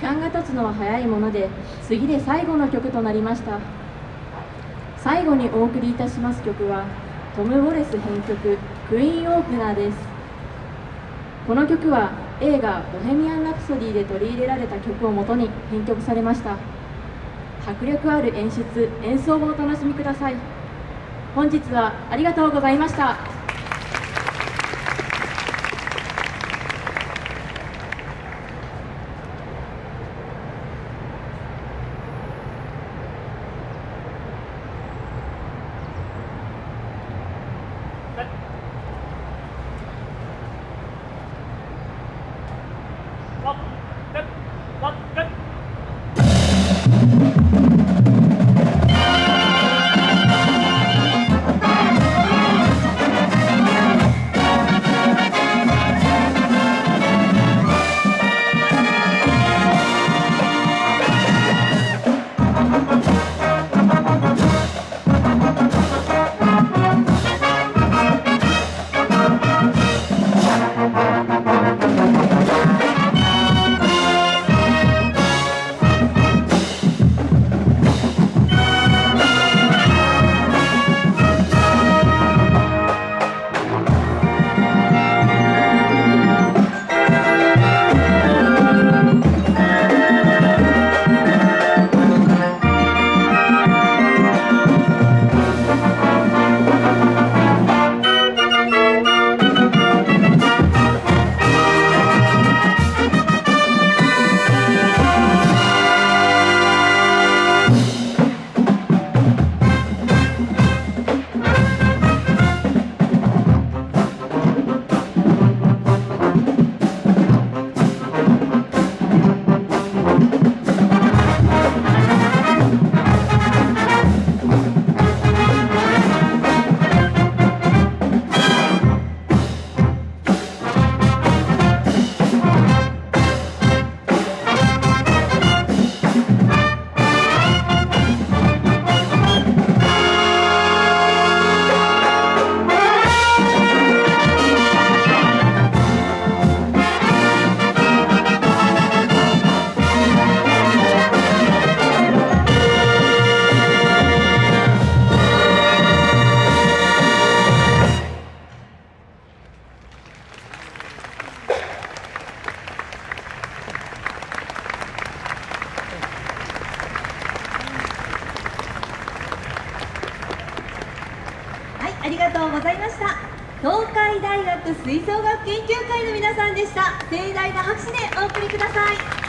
間が経つのは早いもので次で最後の曲となりました。最後にお送りいたします曲はトム・ウォレス編曲「クイーン・オープナー」です。この曲は映画「ボヘミアン・ラプソディ」で取り入れられた曲をもとに編曲されました。迫力ある演出演奏をお楽しみください。本日はありがとうございました。ありがとうございました。東海大学吹奏楽研究会の皆さんでした。盛大な拍手でお送りください。